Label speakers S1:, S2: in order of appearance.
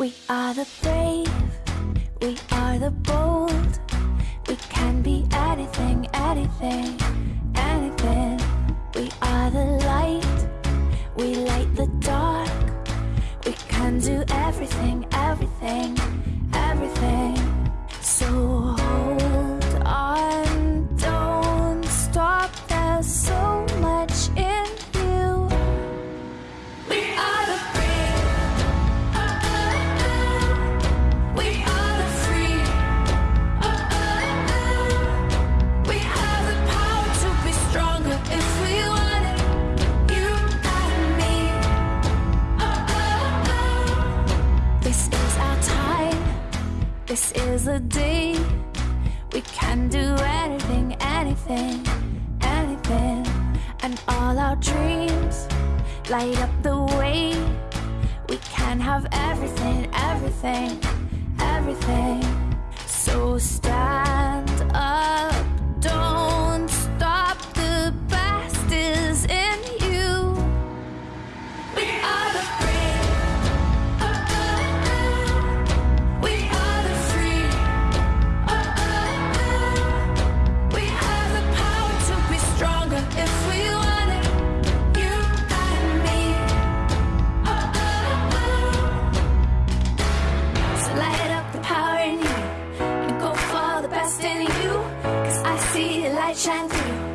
S1: We are the brave, we are the bold We can be anything, anything. This is a day we can do anything, anything, anything. And all our dreams light up the way. We can have everything, everything, everything. So stop. see the light shine through.